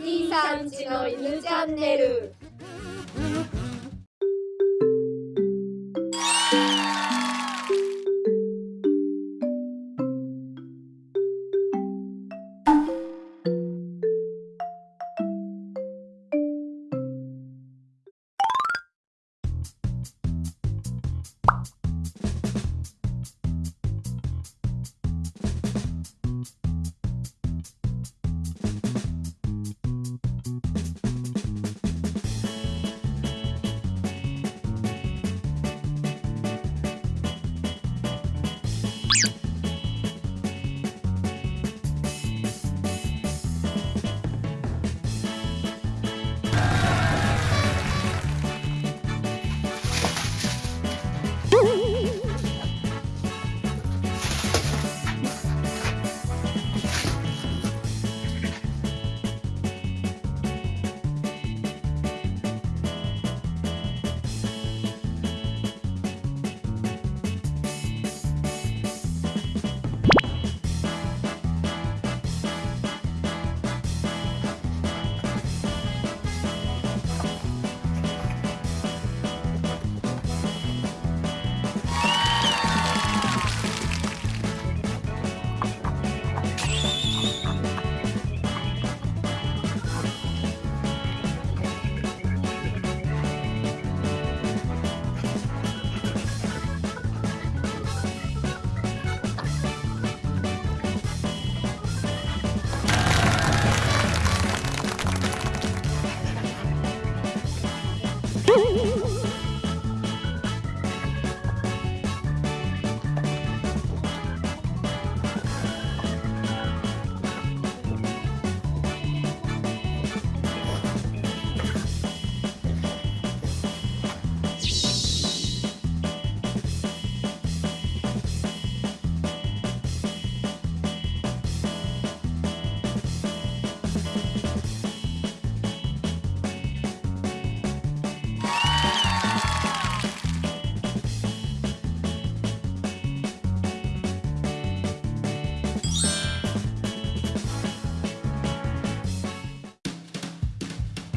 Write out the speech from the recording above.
兄さんちの犬チャンネル。Woo!